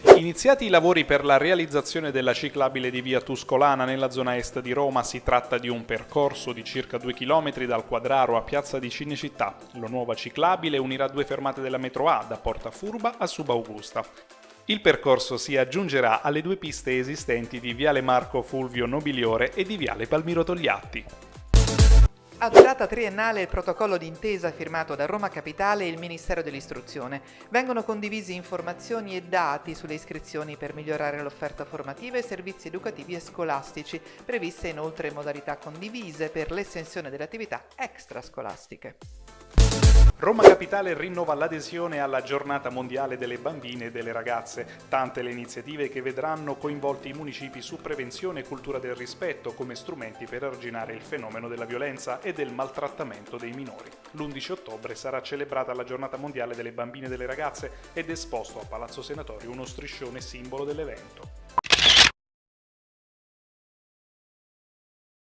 Iniziati i lavori per la realizzazione della ciclabile di via Tuscolana nella zona est di Roma, si tratta di un percorso di circa 2 km dal Quadraro a Piazza di Cinecittà. La nuova ciclabile unirà due fermate della metro A da Porta Furba a Subaugusta. Il percorso si aggiungerà alle due piste esistenti di Viale Marco Fulvio Nobiliore e di Viale Palmiro Togliatti. A durata triennale il protocollo d'intesa firmato da Roma Capitale e il Ministero dell'Istruzione. Vengono condivisi informazioni e dati sulle iscrizioni per migliorare l'offerta formativa e servizi educativi e scolastici, previste inoltre modalità condivise per l'estensione delle attività extrascolastiche. Roma Capitale rinnova l'adesione alla giornata mondiale delle bambine e delle ragazze, tante le iniziative che vedranno coinvolti i municipi su prevenzione e cultura del rispetto come strumenti per arginare il fenomeno della violenza e del maltrattamento dei minori. L'11 ottobre sarà celebrata la giornata mondiale delle bambine e delle ragazze ed esposto a Palazzo Senatorio uno striscione simbolo dell'evento.